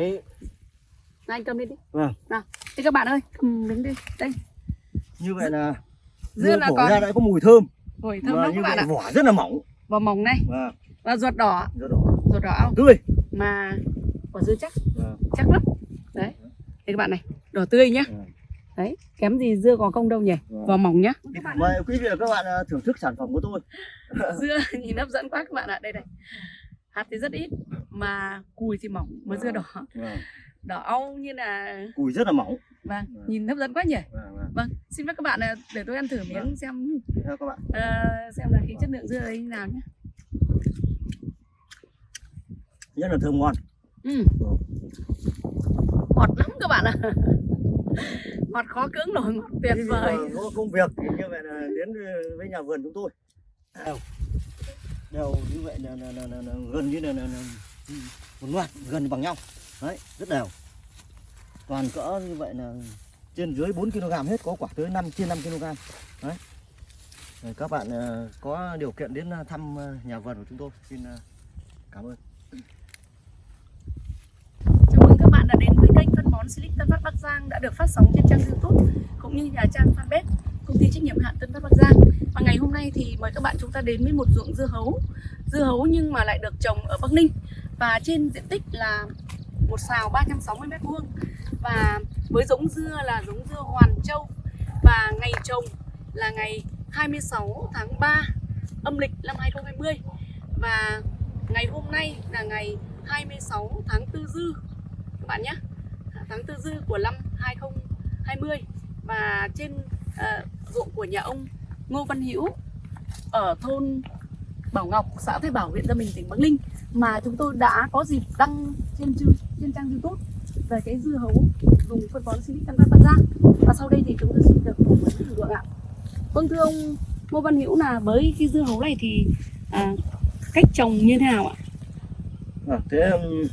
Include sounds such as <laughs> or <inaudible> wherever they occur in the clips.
đấy. Này, anh cầm lên đi. Vâng. Nào thế các bạn ơi. Cầm miếng đi. Đây. Như vậy là dưa là còn. Ra đã có mùi thơm. Hồi thơm lắm các bạn ạ. vỏ rất là mỏng. Vỏ mỏng này. Và và ruột đỏ. Rất đỏ. Ruột đỏ tươi. Mà quả dưa chắc. Vâng. chắc lắm. Đấy. Đây các bạn này đỏ tươi nhá. Vâng. đấy kém gì dưa có công đâu nhỉ? Vâng. vỏ mỏng nhá. Mời quý vị và các bạn à, thưởng thức sản phẩm của tôi. <laughs> Dưa nhìn hấp dẫn quá các bạn ạ. Đây này. Hạt thì rất ít mà cùi thì mỏng mà dưa đỏ. Vâng. đỏ au như là cùi rất là mỏng. Vâng Vâng. nhìn hấp dẫn quá nhỉ? Vâng, vâng. vâng xin phép các bạn à, để tôi ăn thử miếng xem. Các bạn. Ờ, xem là cái chất lượng dưa đấy như nào nhé. Rất là thơm ngon. Ừ. ngọt lắm các bạn ạ. <laughs> Ngọt khó cưỡng nổi ngọt tuyệt vời. có công việc thì như vậy là đến với nhà vườn chúng tôi. Đều đều như vậy là, là, là, là, là gần như là, là, là Ừ, một loạt gần bằng nhau. Đấy, rất đều. Toàn cỡ như vậy là trên dưới 4 kg hết, có quả tới 5 trên 5 kg. Đấy. Rồi các bạn ờ, có điều kiện đến ờ, thăm ờ, nhà vườn của chúng tôi, xin cảm ơn. Chào mừng các bạn đã đến với kênh phân bón Silic Tân Phát Bắc Giang đã được phát sóng trên trang YouTube cũng như nhà trang fanpage công ty trách nhiệm hạn Tân Phát Bắc Giang. Và ngày hôm nay thì mời các bạn chúng ta đến với một ruộng dưa hấu. Dưa hấu nhưng mà lại được trồng ở Bắc Ninh và trên diện tích là một xào 360 mét vuông. Và với giống dưa là giống dưa Hoàn Châu. Và ngày trồng là ngày 26 tháng 3 âm lịch năm 2020 và ngày hôm nay là ngày 26 tháng 4 dư các bạn nhé. Tháng 4 dư của năm 2020 và trên uh, ruộng của nhà ông Ngô Văn Hữu ở thôn Bảo Ngọc xã Thái Bảo huyện Gia Bình tỉnh Bắc Ninh mà chúng tôi đã có dịp đăng trên trên trang YouTube về cái dưa hấu dùng phân bón Silic Tân Văn Bắc Giang và sau đây thì chúng tôi xin được phỏng vấn thử lượng ạ. Vâng thưa ông Ngô Văn Hữu là với cái dưa hấu này thì à, cách trồng như thế nào ạ? Vâng, thế um,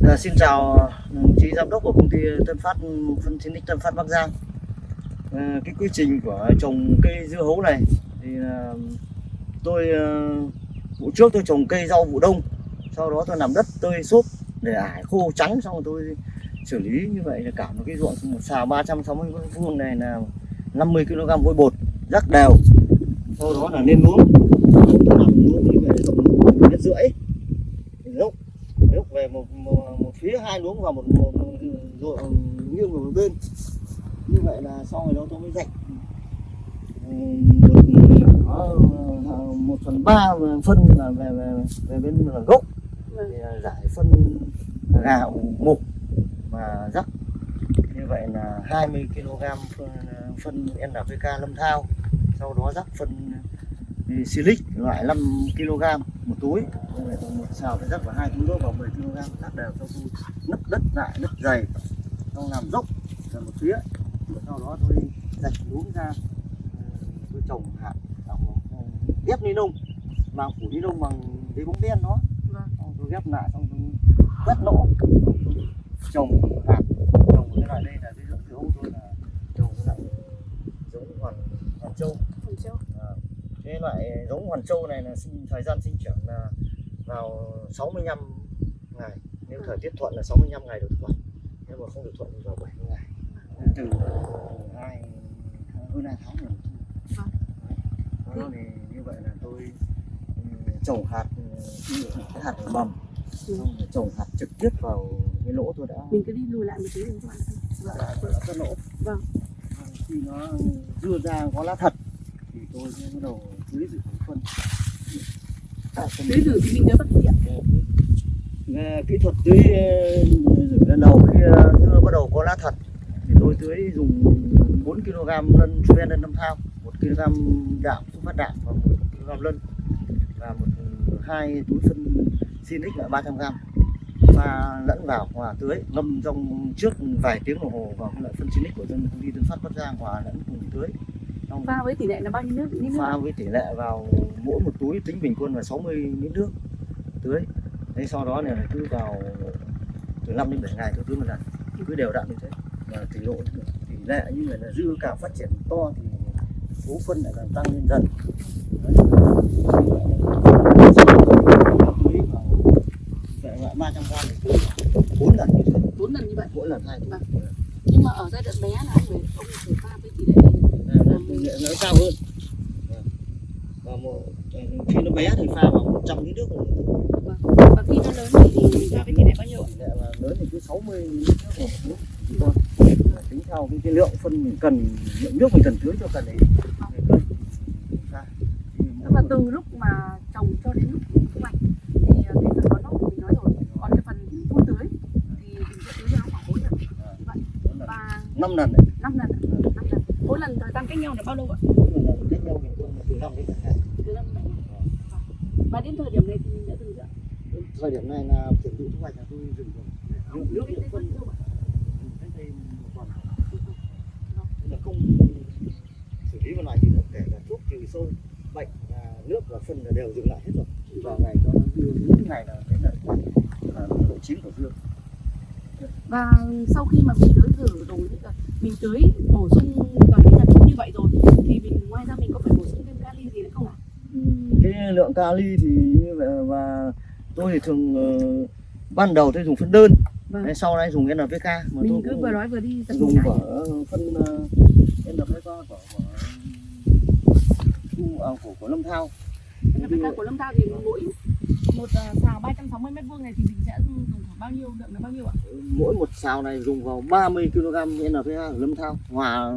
là xin chào đồng chí giám đốc của công ty Tân Phát phân chiến Tân Phát Bắc Giang. Ờ, cái quy trình của trồng cây dưa hấu này thì là tôi ờ, vụ trước tôi trồng cây rau vụ đông, sau đó tôi làm đất tơi xốp để ải khô trắng xong rồi tôi xử lý như vậy là cả một cái ruộng một xào 360 vuông này là 50 kg vôi bột rắc đều. Sau đó là lên luống. Làm luống như vậy rộng mét rưỡi lúc lúc về một, một, một phía hai luống vào một, một, một ruộng nghiêng vào một bên như vậy là sau rồi đó tôi mới rạch một, ờ, một phần ba phân là về về về bên là gốc. Vâng. thì là giải phân gà ủ mục và rắc. Như vậy là 20 kg phân, phân NPK lâm thao. Sau đó rắc phân silic loại 5 kg một túi. Một xào phải rắc vào hai kg vào 10 kg. Rắc đều cho tôi nứt đất lại nứt dày. Xong làm dốc là một phía. Sau đó tôi rạch luống ra tôi trồng hạt ghép ni lông làm phủ ni lông bằng giấy bóng đen đó. Vâng. xong tôi ghép lại xong tôi quét lỗ trồng hạt trồng cái loại đây là cái dưỡng hấu tôi là trồng cái loại giống hoàn hoàn châu. Hồng Châu. À, cái loại giống hoàn châu này là sinh, thời gian sinh trưởng là vào 65 ngày. Nếu thời tiết thuận là 65 ngày được thu hoạch nếu mà không được thuận thì vào 70 ngày. Từ hai hơn hai tháng rồi. Vâng. đó thì như vậy là tôi ừ, trồng hạt ừ, cái hạt ở mầm. Ừ. xong rồi trồng hạt trực tiếp vào cái lỗ tôi đã mình cứ đi lùi lại một tí để các bạn đã, đã, đã cất lỗ. Vâng. khi nó dưa ra có lá thật thì tôi sẽ bắt đầu tưới rửa phân. Tưới rửa thì mình nhớ ạ. Về kỹ thuật tưới ờ, rửa lần đầu khi ờ, dưa bắt đầu có lá thật thì tôi tưới dùng 4 kg lân ven lân năm thao 1 kg đạm thuốc phát đạm và 1 kg lân và một hai túi phân Sinic là 300 g và lẫn vào hòa tưới ngâm trong trước vài tiếng đồng hồ vào loại phân Sinic của dân công ty Tân Phát Bắc Giang hòa lẫn cùng tưới. Xong pha với tỷ lệ là bao nhiêu nước? Ít nước pha với tỷ lệ vào mỗi một túi tính bình quân là 60 lít nước tưới. Thế sau đó này cứ vào từ 5 đến 7 ngày tôi tưới một lần. Cứ đều đặn như thế. Và tỷ lệ tỷ lệ như vậy là dưa càng phát triển to thì số phân lại càng tăng lên dần Đấy. tưới vào vậy loại 300 gram để tưới bốn lần như thế bốn lần như vậy. Mỗi lần hai Vâng. nhưng mà ở giai đoạn bé là ông phải ông phải pha với tỷ lệ nó cao hơn. Và một khi nó bé thì pha vào 100 lít nước rồi. và khi nó lớn thì mình pha với tỷ lệ bao nhiêu tỷ lệ mà lớn thì cứ 60 lít nước một tôi tính theo cái, cái lượng phân mình cần lượng nước mình cần tưới cho cần đấy. Thì tức là từ lúc mà trồng cho đến lúc thu hoạch thì ờ, cái phần bón lót thì mình nói rồi. Còn cái phần phun tưới thì mình sẽ tưới nó khoảng bốn lần. Vậy. Và năm lần đấy. Năm lần năm lần. Mỗi lần thời gian cách nhau là bao lâu ạ? Cách nhau là từ năm đến từ năm và đến thời điểm này thì mình đã dừng chưa thời điểm này là chuẩn bị thu hoạch là tôi dừng rồi. Nước bao phân cách đây một tuần Nên là không xử lý một loại gì nữa kể cả thuốc trừ sâu bệnh và nước và phân là đều dừng lại hết rồi. Vào ngày cho nó đưa những ngày là cái là, là độ chín của dưa và sau khi mà mình tưới rửa rồi thì là mình tưới bổ sung vào cái suất như vậy rồi thì mình ngoài ra mình có phải bổ sung thêm kali gì nữa không ạ? Cái lượng kali thì như vậy và tôi thì thường ờ, ban đầu tôi dùng phân đơn. Vâng. Đấy, sau này dùng NPK mà tôi mình cứ cũng vừa nói vừa đi dùng của phân uh, NPK của của của, à, của, của Lâm Thao Của Lâm Thao thì mỗi một ờ, xào 360 mét vuông này thì mình sẽ dùng khoảng bao nhiêu lượng là bao nhiêu ạ? Mỗi một xào này dùng vào 30 kg NPK của Lâm Thao hòa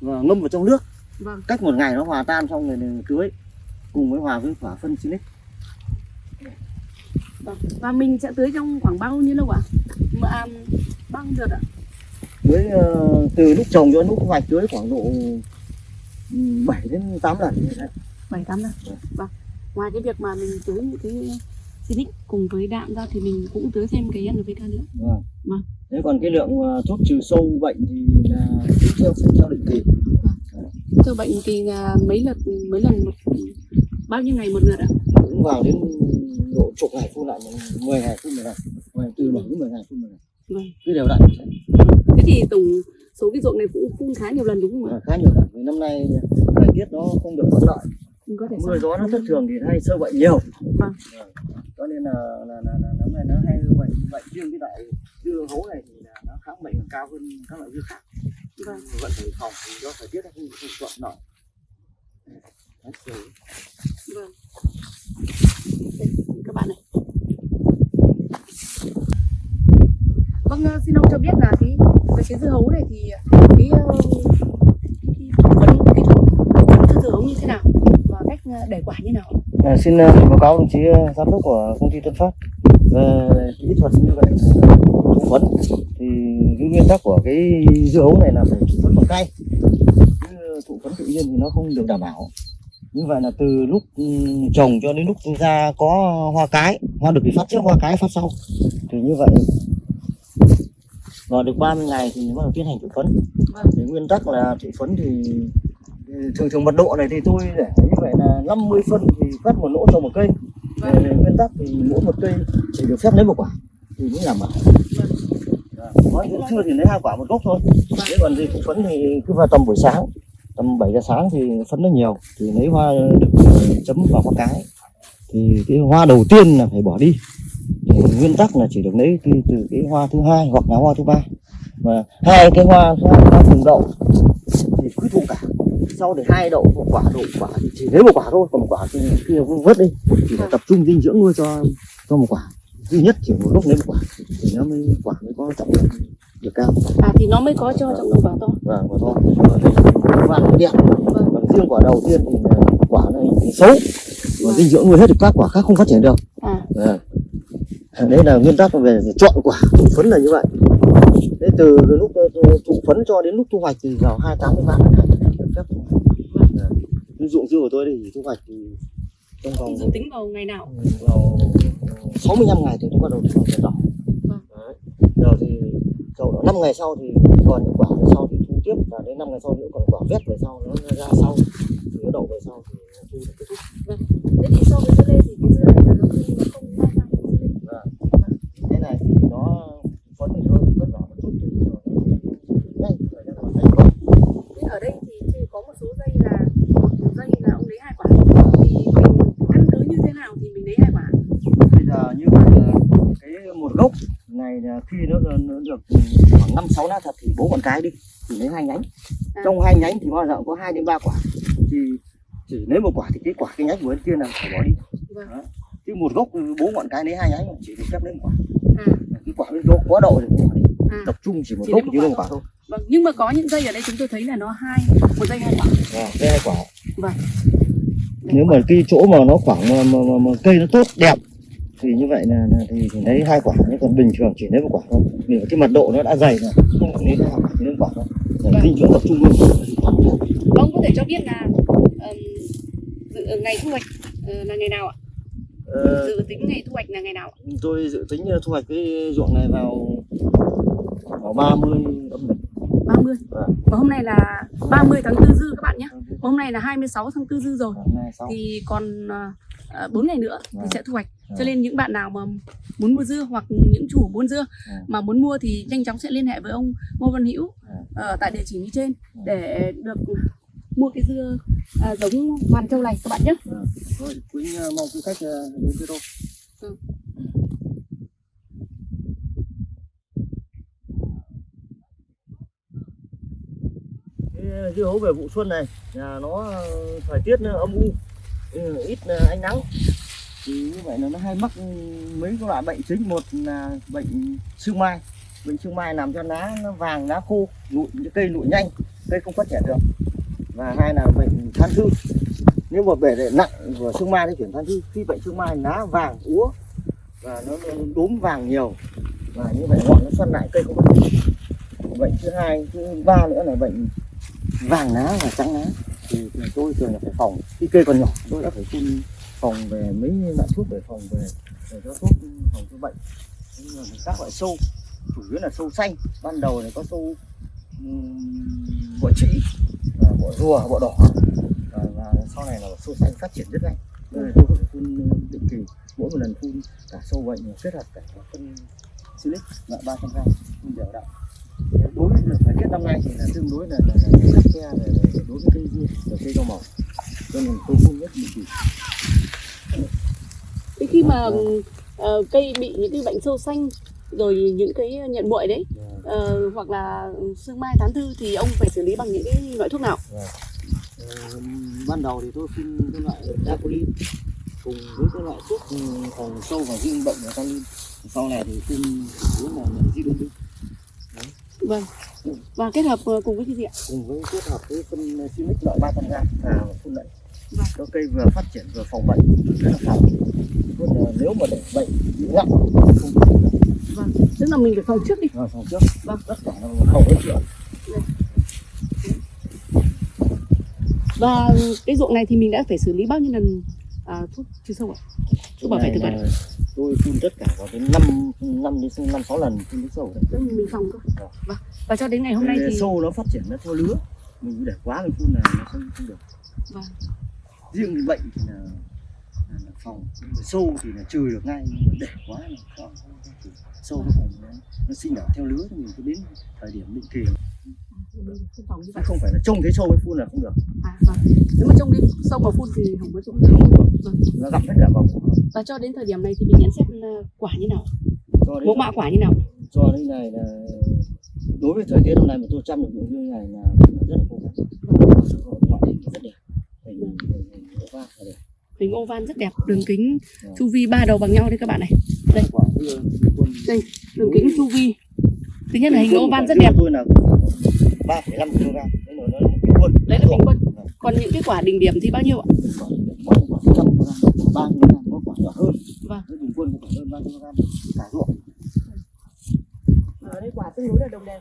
và ngâm vào trong nước. Vâng. Cách một ngày nó hòa tan xong rồi tưới cùng với hòa với quả phân Silic Vâng. và mình sẽ tưới trong khoảng bao nhiêu lâu ạ? À, bao nhiêu đợt ạ? Tưới ờ, từ lúc trồng cho đến lúc thu hoạch tưới khoảng độ 7 đến 8 lần như thế. bảy tám lần vâng ngoài cái việc mà mình tưới những cái Silic cùng với đạm ra thì mình cũng tưới thêm cái NPK nữa Vâng. Vâng. Thế còn cái lượng ờ, thuốc trừ sâu bệnh thì là tính theo theo định kỳ. sâu bệnh thì là mấy lượt mấy lần một bao nhiêu ngày một lượt ạ Cũng vào đến độ chục ngày phun lại 10 ngày phun một lần. Mười- Từ 7 đến 10 ngày phun một lần. vâng Cứ đều đặn thế thì tổng số cái ruộng này cũng phun khá nhiều lần đúng không ạ Và khá nhiều lần. Vì năm nay thời tiết nó không được thuận lợi. Mình có thể Mưa gió nó thất thường thì hay sâu bệnh nhiều. Vâng. Cho nên là là là, là năm nay nó hay bệnh bệnh riêng cái loại dưa hấu này thì là nó kháng bệnh cao hơn các loại dưa khác. vâng Vẫn phải phòng do thời tiết nó không, không thuận rồi. vâng các bạn này vâng ờ, xin ông cho biết là cái về cái dưa hấu này thì cái ờ, cái phỏng vấn kỹ thuật phỏng vấn dưa hấu như thế nào và cách ờ, Ờ, để quả như nào À, xin uh, báo cáo đồng chí uh, giám đốc của công ty Tân Phát về kỹ thuật như vậy. Thụ phấn thì cái nguyên tắc của cái dưa hấu này là phải thụ phấn bằng cây chứ thụ phấn tự nhiên thì nó không được đảm bảo. Như vậy là từ lúc ừ, trồng cho đến lúc ra có hoa cái hoa được thì phát trước hoa cái phát sau. Thì như vậy. Và được 30 ngày thì bắt đầu tiến hành thụ phấn. Vâng thì nguyên tắc là thụ phấn thì thường thường mật độ này thì tôi để như vậy là 50 phân thì phát một lỗ cho một cây. Về nguyên tắc thì mỗi một cây chỉ được phép lấy một quả. Thì mới đảm bảo Dạ. có những chưa thì lấy hai quả một gốc thôi. Thế còn gì thụ phấn thì cứ vào tầm buổi sáng. Tầm 7 giờ sáng thì phấn nó nhiều thì lấy hoa được ờ, chấm vào hoa cái. Thì cái hoa đầu tiên là phải bỏ đi. Thì nguyên tắc là chỉ được lấy từ, từ cái hoa thứ hai hoặc là hoa thứ ba. Và hai cái hoa hoa, hoa cùng đậu thì cứ thụ cả sau để hai đậu một quả đậu quả thì chỉ lấy một quả thôi còn một quả thì kia cũng vớt đi. Thì phải tập trung dinh dưỡng nuôi cho cho một quả. Duy nhất chỉ một lúc lấy một quả thì nó mới quả mới có trọng lượng được cao. À thì nó mới có cho trọng lượng quả to và và thôi. Và nó đẹp vâng. Còn riêng quả đầu tiên thì là quả nó xấu. Và dinh dưỡng nuôi hết thì các quả khác không phát triển được. À. Dạ. đấy là nguyên tắc về chọn quả phấn là như vậy. Thế từ lúc thụ phấn cho đến lúc thu hoạch thì vào 28 đến 30 ngày thì được phép thu hoạch. Dạ. Dưa của tôi thì thu hoạch thì trong vòng dự tính vào ngày nào? Vào 65 ngày thì nó bắt đầu thu hoạch đỏ Vâng. Rồi thì sau đó 5 ngày sau thì còn quả về sau thì thu tiếp và đến 5 ngày sau nữa còn quả vét về sau nó ra sau thì nó đậu về sau thì thu được kết thúc. Thế thì so với dưa lê thì cái dưa này là nó không nó không đa dạng với dưa lê cái này thì nó phấn thì hơi vất vả một chút thì nó nhanh phải ra khỏi thành công Thế ở đây thì chỉ có một số dây là một dây là ông lấy hai quả thì mình căn cứ như thế nào thì mình lấy hai quả bây giờ như vậy là cái một gốc này là sáu lá thật thì bố con cái đi thì lấy hai nhánh À. trong hai nhánh thì bao giờ cũng có hai đến ba quả thì chỉ lấy một quả thì cái quả cái nhánh của bên kia là phải bỏ đi Vâng. Đó. chứ một gốc bố ngọn cái lấy hai nhánh chỉ được phép lấy một quả À, cái quả bên chỗ quá độ thì cũng bỏ đi à. tập trung chỉ một Chỉ gốc chỉ quả lấy một quả thôi Vâng, nhưng mà có những dây ở đây chúng tôi thấy là nó hai một dây hai quả. Vâng, đây hai quả Vâng. nếu mà cái chỗ mà nó khoảng mà, mà, mà, mà cây nó tốt đẹp thì như vậy là, là thì, lấy hai quả nhưng còn bình thường chỉ lấy một quả thôi vì cái mật độ nó đã dày rồi không lấy hai quả chỉ lấy một quả thôi để Vâng. dinh dưỡng tập trung luôn Ông có thể cho biết là dự, ngày thu hoạch ờ, là ngày nào ạ? ờ, Dự tính ngày thu hoạch là ngày nào ạ? tôi dự tính thu hoạch cái ruộng này vào vào 30 âm lịch 30. Vâng. Và hôm nay là 30 tháng 4 dư các bạn nhé. Hôm nay là 26 tháng 4 dư rồi. Thì còn uh, 4 ngày nữa thì Vâng. sẽ thu hoạch. Cho Vâng. nên những bạn nào mà muốn mua dưa hoặc những chủ buôn dưa Vâng. mà muốn mua thì nhanh chóng sẽ liên hệ với ông Ngô Văn Hữu ở tại địa chỉ như trên để được mua cái dưa à, giống Hoàn Châu này các bạn nhé. Thôi Quýnh ờ, mong quý khách ờ, đến với tôi Ừ. dưa hấu về vụ xuân này là nó ờ, thời tiết nó âm u Ừ, ít ờ, ánh nắng. Thì như vậy là nó hay mắc mấy cái loại bệnh chính. Một là bệnh sương mai. Bệnh sương mai làm cho lá nó vàng lá khô nụi cây nụi nhanh, cây không phát triển được. Và hai là bệnh than thư. Nếu mà bể nặng của sương mai thì chuyển than thư. Khi bệnh sương mai lá vàng, úa, và nó đốm vàng nhiều, và như vậy ngọn nó xoăn lại cây không phát triển bệnh thứ hai, thứ ba nữa là bệnh vàng lá và trắng lá thì, tôi thường là phải phòng. Khi cây còn nhỏ tôi đã phải phun phòng về mấy loại thuốc để phòng về để cho thuốc ừ, phòng cho bệnh. Nhưng mà các loại sâu chủ yếu là sâu xanh. Ban đầu này có sâu um, bọ trĩ và bọ rùa bọ đỏ. Và, và sau này là sâu xanh phát triển rất nhanh. Đây là tôi phải phun ừ, định kỳ mỗi một lần phun cả sâu bệnh kết hợp cả phân silic loại ba trăm gram phun đều đặn thời tiết năm nay thì là tương đối là là, là, khắt khe về, đối với cây dưa và cây rau màu. Cho nên tôi phun nhất định Thế khi mà ờ, cây bị những cái bệnh sâu xanh rồi những cái nhận muội đấy ờ, hoặc là sương mai tán thư thì ông phải xử lý bằng những cái loại thuốc nào? Ờ, ban đầu thì tôi phun cái loại Dapolin cùng với cái loại thuốc ừ, phòng sâu và diêm bệnh và tanin sau này thì phun yếu là Zidovin Vâng. Và kết hợp ờ, cùng với cái gì ạ? cùng với kết hợp với phân Silic loại 300 g vào phun Vâng. cho cây vừa phát triển vừa phòng bệnh rất là phòng Còn, ờ, nếu mà để bệnh bị nặng không được Vâng. Tức là mình phải phòng trước đi. rồi phòng trước Vâng. tất cả là không có chuyện Và cái ruộng này thì mình đã phải xử lý bao nhiêu lần à, thuốc trừ sâu ạ? Thuốc bảo vệ thực vật. Tôi phun tất cả vào đến 5 năm đến năm sáu lần phun nước sâu đấy mình phòng cơ. Vâng. Vâng. Và cho đến ngày hôm nay thì sâu nó phát triển nó theo lứa mình để quá mình phun là nó không, không được Vâng. riêng cái bệnh thì là, là, là phòng sâu thì là trừ được ngay để quá là không, không, không trừ. sâu nó phòng nó, nó sinh nở theo lứa thì mình cứ đến thời điểm định kỳ không chứ vậy. không phải là trông thấy sâu mới phun là không được À, vâng. Nếu mà trong cái sâu mà phun thì không có dụng. Vâng. nó gặp hết cả củ. Và cho đến thời điểm này thì mình nhận xét quả như nào? Mẫu mã quả như nào? cho đến này là đối với thời tiết hôm nay mà tôi chăm được những như này là rất là cố gắng ngoại hình rất đẹp hình va là đẹp Hình oval rất đẹp, đường kính Vâng. chu vi ba đầu bằng nhau đây các bạn này. Đây. Đây, đường kính chu vi. Thứ nhất là hình oval quả rất đẹp. tôi là 3,5 kg đấy là nó bình quân Đấy là bình quân. Còn những cái quả đỉnh điểm thì bao nhiêu ạ? quả quả ba kg có quả nhỏ hơn Vâng. Bình quân phải hơn ba kg cả ruộng Ở đây quả tương đối là đồng đều.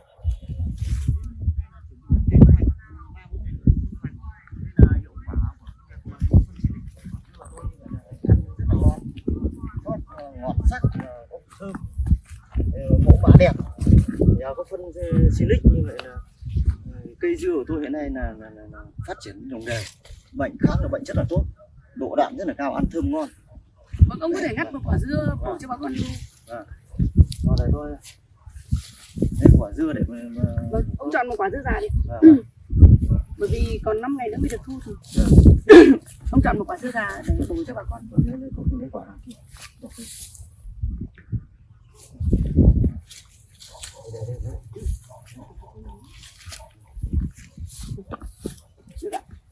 Ờ, ngọt sắc ờ, có thơm ờ, mẫu mã đẹp nhờ có phân ờ, silic như vậy là ờ, cây dưa của tôi hiện nay là, là, là, là phát triển đồng đều bệnh kháng là bệnh rất là tốt. Độ đạm rất là cao ăn thơm ngon. Vâng, ông có thể ngắt một quả dưa bổ cho bà con lưu. Vào đây tôi lấy quả dưa để mà, mà... Vâng, ông chọn một quả dưa già đi. Vâng, Bởi vì còn 5 ngày nữa mới được thu thì <coughs> ông chọn một quả dưa già để bổ cho bà con. vâng, lấy quả nào kia. Đọc đi. Đây, đây, đây.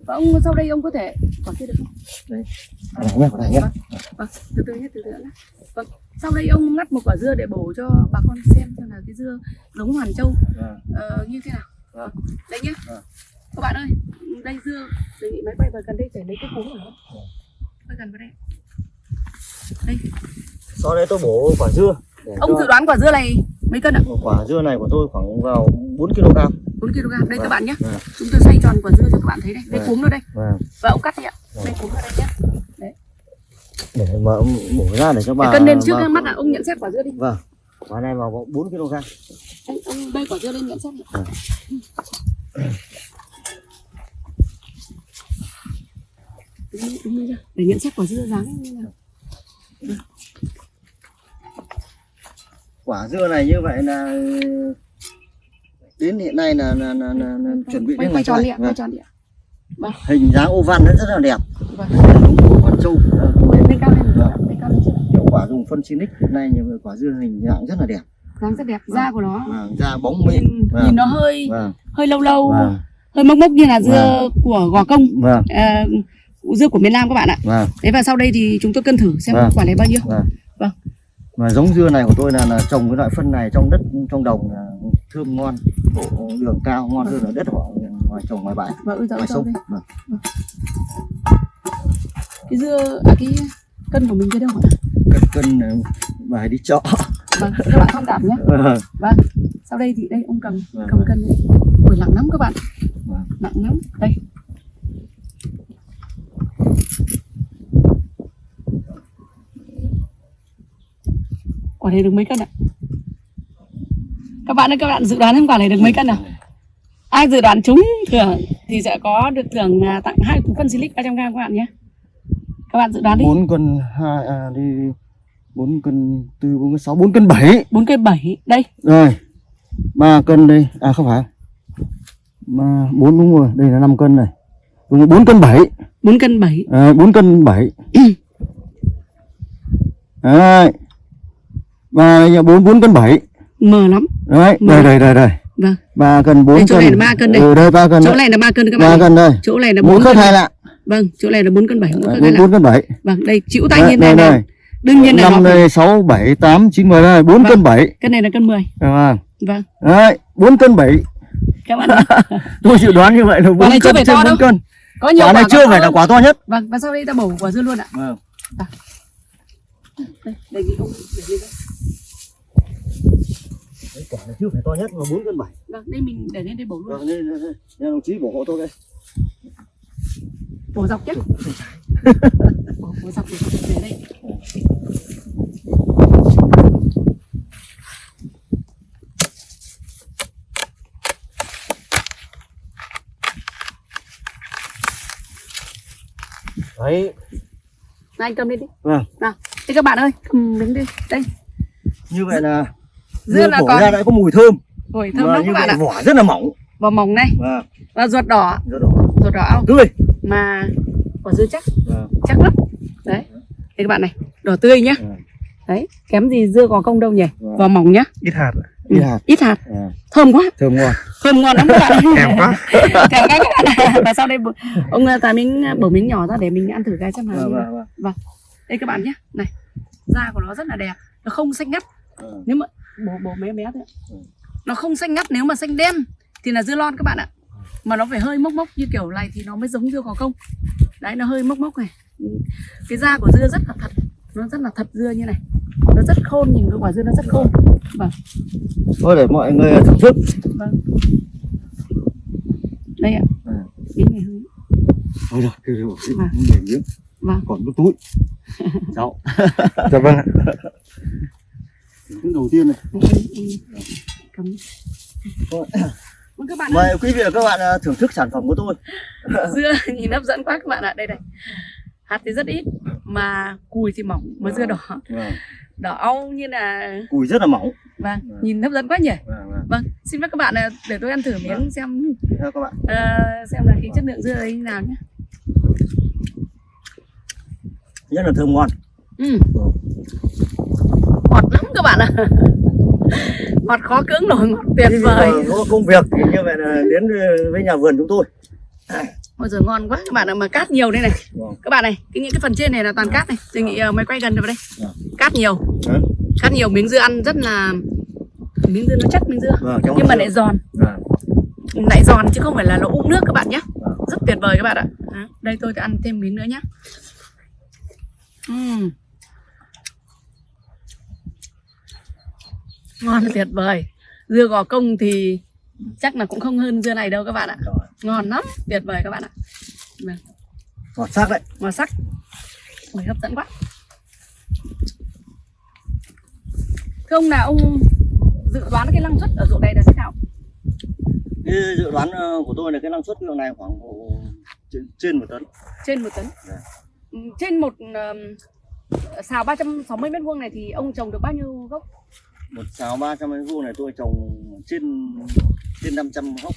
Ông sau đây ông có thể quả kia được không này nhé, quả này nhé. vâng từ từ nhé từ từ nhé vâng sau đây ông ngắt một quả dưa để bổ cho bà con xem xem là cái dưa giống hoàn châu Vâng. ờ, như thế nào Vâng. đây nhé Vâng. các bạn ơi đây dưa đề nghị máy bay vào gần đây để lấy cái cuống của nó hơi gần vào đây đây Sau đây tôi bổ quả dưa. Để ông dự đoán quả dưa này mấy cân ạ quả dưa này của tôi khoảng vào 4 kg. 4 kg đây các Vâng. bạn nhé Vâng. chúng tôi xoay tròn quả dưa cho các bạn thấy đây đây Vâng. cuống nó đây Vâng. và ông cắt đi ạ đây cuống nó đây nhé Để mà ông bổ ra để cho bà. để cân lên trước bà- mắt là ông nhận xét quả dưa đi Vâng. Quả này vào 4 kg. anh ông bê quả dưa lên nhận xét đi để nhận xét quả dưa dáng như nào Quả dưa này như vậy là đến hiện nay là, là, là, là, là chuẩn bị quay, đến quay tròn này. ạ Vâng. quay tròn đi ạ Hình dáng ô văn rất là đẹp. vâng Đúng của con trâu. Vâng. lên cao lên Vâng. lên cao lên trước Hiệu quả dùng phân Sinic hiện nay nhiều quả dưa hình dạng rất là đẹp. dáng rất đẹp da của nó Vâng. Da bóng mịn. nhìn, Vâng. nhìn nó hơi Vâng. hơi lâu lâu Vâng. hơi mốc mốc như là dưa của gò công Vâng. à, dưa của miền Nam các bạn ạ Vâng. Thế và sau đây thì chúng tôi cân thử xem Vâng. quả này bao nhiêu. Vâng. Vâng. Mà giống dưa này của tôi là, là trồng cái loại phân này trong đất trong đồng là thơm ngon, độ đường cao ngon hơn là đất họ ngoài trồng ngoài bãi, ui dồi ngoài sông. đây. Vâng. Cái dưa à cái cân của mình cái đâu hả? Cân cân bài đi chợ. Vâng, các bạn thông cảm nhé. Vâng. Vâng. Sau đây thì đây ông cầm Vâng, cầm vâng. cân. Ui nặng lắm các bạn. Vâng. Nặng lắm. Đây. Quả này được mấy cân ạ? Các bạn ơi các bạn dự đoán xem quả này được mấy cân nào? Ai dự đoán trúng thưởng thì sẽ có được thưởng à, tặng hai phân silic 300 g các bạn nhé. Các bạn dự đoán đi. bốn cân hai à, đi bốn cân tư bốn cân sáu bốn cân bảy 4 cây 7 đây. rồi ba cân đây à không phải mà bốn đúng rồi đây là 5 cân này đúng rồi bốn cân bảy 4 cân 7. à, bốn cân bảy đấy và đây là bốn bốn cân bảy Mờ lắm. đấy đây đây đây đây Vâng. ba cân bốn Đây, cân này là ba cân đây. ừ, đây ba cân Chỗ này là 3 cân các ba bạn. này. cân đây Chỗ này là 4 khớp cân. hai lạng Vâng, chỗ này là 4 cân 7, khớp bốn bốn cân bảy Vâng, đây chịu tay Đấy, nhìn này đây, đây. đương nhiên là năm đây sáu bảy tám chín mười đây bốn Vâng. cân bảy cân này là cân 10. vâng Vâng, đấy bốn cân bảy các bạn <laughs> tôi dự đoán như vậy là bốn này chưa cân phải trên to bốn đâu. cân Có nhiều quả này chưa phải là quả to nhất Vâng, và sau đây ta bổ quả dưa luôn ạ. vâng Đây, đề nghị ông để lên đây. Đấy, quả này chưa phải to nhất mà bốn cân bảy Vâng, đây mình để lên đây bổ luôn. vâng nên, nên đồng chí bổ hộ tôi đây Bổ dọc nhé. bổ, bổ dọc để đây. đấy Này, anh cầm lên đi. vâng Nào, đây các bạn ơi, cầm đứng đi. Đây, như vậy là dưa là còn. ra đã có mùi thơm. Hồi thơm mà lắm các bạn ạ. vỏ rất là mỏng. Và mỏng này, vâng. và ruột đỏ, rất đỏ. Ruột đỏ tươi. Mà quả dưa chắc. Vâng. Chắc lắm. Đấy. Đây các bạn này đỏ tươi nhá. Vâng. đấy kém gì dưa gò công đâu nhỉ? Vâng. và mỏng nhá. Ít hạt Ừ, ít hạt. ít hạt. À, thơm quá. Thơm ngon. Thơm ngon lắm các bạn <laughs> thèm quá. <laughs> Thèm quá các bạn và sau đây ông ờ, tài miếng bổ miếng nhỏ ra để mình ăn thử cái xem nào vâng vâng vâng. Đây các bạn nhé này da của nó rất là đẹp. Nó không xanh ngắt. Vâng. nếu mà bổ bé bé thôi ạ. Ừ. nó không xanh ngắt nếu mà xanh đen thì là dưa lon các bạn ạ. Mà nó phải hơi mốc mốc như kiểu này thì nó mới giống dưa gò công. Đấy nó hơi mốc mốc này. Cái da của dưa rất là thật. Nó rất là thật dưa như này. Nó rất khôn nhìn cái quả dưa nó rất khôn. Vâng. Thôi để mọi người thưởng thức. Vâng. Đây ạ. Ừ. miếng này hơi thôi rồi kêu xin Vâng. miếng vâng. Còn cái túi. Cháu. <laughs> Dạ vâng ạ cái đầu tiên này. Vâng mời quý vị và các bạn à, thưởng thức sản phẩm của tôi. <laughs> Dưa nhìn hấp dẫn quá các bạn ạ. Đây này. Hạt thì rất ít mà cùi thì mỏng mà dưa đỏ. Vâng. đỏ au như là cùi rất là mỏng. Vâng Vâng. nhìn hấp dẫn quá nhỉ? Vâng, xin phép các bạn là để tôi ăn thử miếng xem. Theo các bạn. Ờ, xem là cái chất lượng dưa ấy như nào nhé. Rất là thơm ngon. Ừ. ngọt lắm các bạn ạ <laughs> ngọt khó cưỡng nổi ngọt tuyệt vời có công việc thì như vậy là đến với nhà vườn chúng tôi Ôi giời ngon quá các bạn ạ mà cát nhiều đây này Vâng. các bạn này cái những cái phần trên này là toàn cát này tôi nghĩ uh, mày quay gần vào đây Vâng. cát nhiều Đấy. cát nhiều miếng dưa ăn rất là miếng dưa nó chắc miếng dưa Vâng, nhưng mà dưa. lại giòn Vâng. lại giòn chứ không phải là nó ụng nước các bạn nhé Vâng. rất tuyệt vời các bạn ạ đây tôi sẽ ăn thêm miếng nữa nhé Ừm. Ngon tuyệt vời. Dưa gò công thì chắc là cũng không hơn dưa này đâu các bạn ạ. Rồi. ngon lắm tuyệt vời các bạn ạ. Vâng. ngọt sắc đấy. Màu sắc. Ôi, hấp dẫn quá. Thưa ông là ông dự đoán cái năng suất ở ruộng này là thế nào? Cái dự đoán ờ, của tôi là cái năng suất lượng này khoảng trên, trên một tấn. Trên một tấn. Dạ. Ừ, trên một um, xào 360 mét vuông này thì ông trồng được bao nhiêu gốc một xào ba trăm mét vuông này tôi trồng trên trên 500 gốc.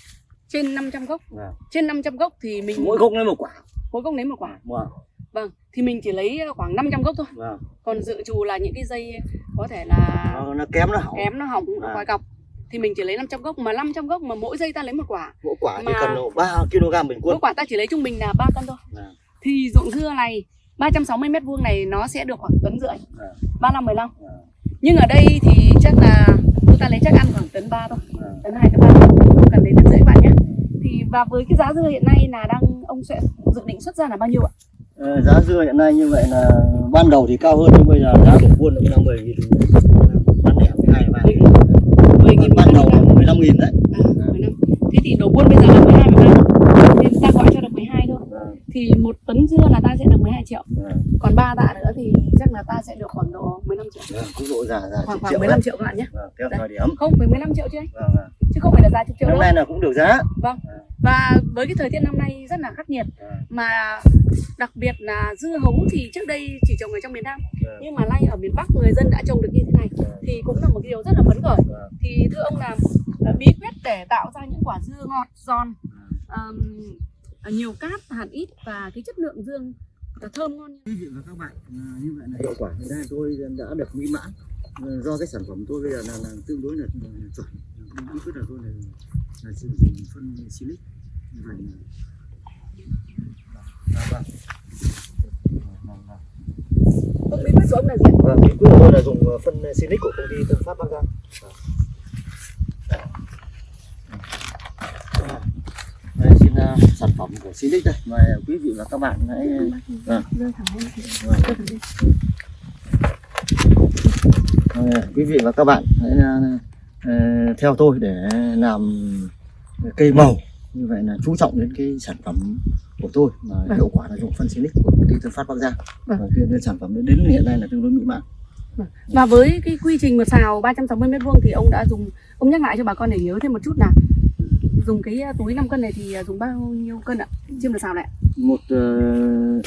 Trên 500 gốc? Vâng. trên 500 gốc thì mình mỗi gốc lấy một quả. Mỗi gốc lấy một quả? Vâng. Vâng thì mình chỉ lấy khoảng 500 gốc thôi. Vâng. Còn dự trù là những cái dây có thể là nó, nó kém nó hỏng. Kém nó hỏng À. vòi cọc. Thì mình chỉ lấy 500 gốc mà 500 gốc mà mỗi dây ta lấy một quả. Mỗi quả thì Mà- cần độ 3 kg bình quân. mỗi quả ta chỉ lấy trung bình là 3 cân thôi. Vâng. thì ruộng dưa này 360 mét vuông này nó sẽ được khoảng tấn rưỡi. Vâng. 35 15 Vâng. Nhưng ở đây thì chắc là chúng ta lấy chắc ăn khoảng tấn 3 thôi. Vâng. tấn 2 tấn 3 thôi. Không cần lấy tấn rưỡi bạn nhé. Thì và với cái giá dưa hiện nay là đang ông sẽ dự định xuất ra là bao nhiêu ạ? Ờ, giá dưa hiện nay như vậy là ban đầu thì cao hơn nhưng bây giờ giá bình quân là 10 nghìn bán lẻ 12 ba 10 nghìn ban đầu là 15 nghìn đấy. À, 15. thế thì đầu buôn bây giờ là 12 13 nên ta gọi cho được 12 thôi Vâng, thì một tấn dưa là ta sẽ được 12 triệu. Vâng, còn ba tạ nữa thì chắc là ta sẽ được khoảng độ 15 triệu. Vâng, cũng độ giả giả khoảng khoảng triệu 15 đấy. triệu các bạn nhé. Theo thời điểm. Không phải 15 triệu chứ. Anh vâng, vâng. chứ không phải là giá chục triệu năm nay là cũng được giá. Vâng. Và với cái thời tiết năm nay rất là khắc nghiệt. Vâng, mà đặc biệt là dưa hấu thì trước đây chỉ trồng ở trong miền Nam. Vâng, nhưng mà nay ở miền Bắc người dân đã trồng được như thế này. Thì cũng là một cái điều rất là phấn khởi. Vâng. thì thưa ông là ờ, bí quyết để tạo ra những quả dưa ngọt giòn ờm, nhiều cát hạt ít và cái chất lượng dương là thơm ngon quý vị và các bạn à, như vậy là hiệu quả hiện nay tôi đã được mỹ mãn À, do cái sản phẩm tôi bây giờ là, là tương đối là, là chuẩn bí quyết là tôi là, là sử dụng phân silic như vậy là vâng. Vâng, ông bí quyết của ông là gì? Vâng, bí quyết của tôi là dùng ờ, phân silic của công ty Tân Phát Bắc Giang. Đây xin ờ, sản phẩm của silic đây, mời quý vị và các bạn hãy lên. Ờ, quý vị và các bạn hãy ờ, theo tôi để làm cây màu. Như vậy là chú trọng đến cái sản phẩm của tôi mà Vâng. hiệu quả là dùng phân silic của công ty Tân Phát Bắc Giang. Vâng. và cái, cái sản phẩm đến hiện nay là tương đối mỹ mãn. Và với cái quy trình một xào 360 mét vuông thì ông đã dùng ông nhắc lại cho bà con để nhớ thêm một chút là dùng cái uh, túi 5 cân này thì uh, dùng bao nhiêu cân ạ? Trên một xào này. ạ? một ờ,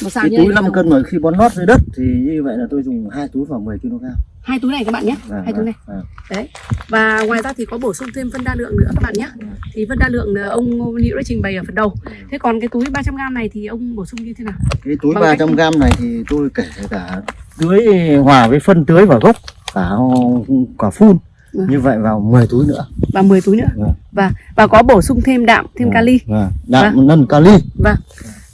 Một xào cái túi này 5 dùng- cân mà khi bón lót dưới đất thì như vậy là tôi dùng hai túi vào 10 kg Hai túi này các bạn nhé. Vâng, Hai túi này. vâng, Đấy. Và ngoài ra thì có bổ sung thêm phân đa lượng nữa các bạn nhé. Thì phân đa lượng uh, ông Hữu đã trình bày ở phần đầu. Thế còn cái túi 300 g này thì ông bổ sung như thế nào? cái túi Bằng cách- 300 g này thì tôi kể cả tưới hòa với phân tưới vào gốc cả quả phun Vâng. như vậy vào 10 túi nữa Và 10 túi nữa. Vâng. Và và có bổ sung thêm đạm, thêm Vâng, kali. vâng. đạm nân kali Vâng.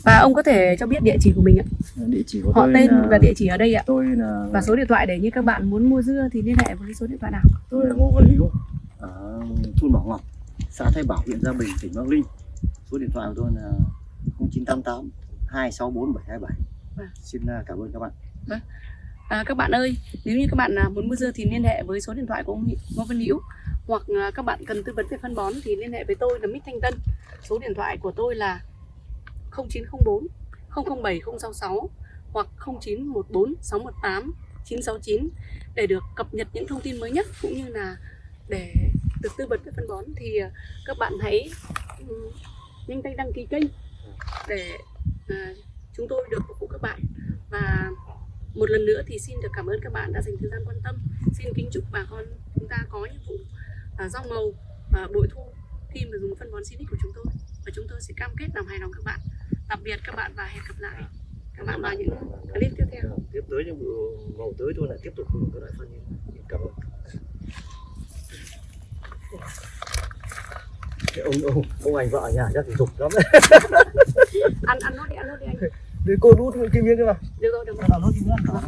Và ông có thể cho biết địa chỉ của mình ạ. địa chỉ của Họ tôi tên là, và địa chỉ ở đây ạ. tôi là Và số điện thoại để như các bạn muốn mua dưa thì liên hệ với số điện thoại nào? tôi là Ngô Văn Hữu ở thôn Bảo Ngọc xã Thái Bảo huyện Gia Bình tỉnh Bắc Ninh số điện thoại của tôi là 0988 264 727 Vâng. xin à, cảm ơn các bạn À, các bạn ơi, nếu như các bạn à, muốn mua dưa thì liên hệ với số điện thoại của ông Ngô Văn Hữu hoặc à, các bạn cần tư vấn về phân bón thì liên hệ với tôi là Mít Thanh Tân. Số điện thoại của tôi là 0904 007 066 hoặc 0914 618 969 để được cập nhật những thông tin mới nhất cũng như là để được tư vấn về phân bón thì à, các bạn hãy ừ, nhanh tay đăng ký kênh để à, chúng tôi được phục vụ các bạn và một lần nữa thì xin được cảm ơn các bạn đã dành thời gian quan tâm. Xin kính chúc bà con chúng ta có những vụ à, rau màu à, bội thu khi mà dùng phân bón Sinic của chúng tôi. Và chúng tôi sẽ cam kết làm hài lòng các bạn. Tạm biệt các bạn và hẹn gặp lại. Các bạn vào những clip tiếp theo. Tiếp tới những vụ màu tới tôi lại tiếp tục dùng các loại phân cảm ơn. Cái ông ông ông anh vợ ở nhà chắc thì dục lắm. Ăn ăn nốt đi ăn nốt đi anh để cô rút cái miếng kia vào. Được rồi được rồi. Đảo nốt miếng nữa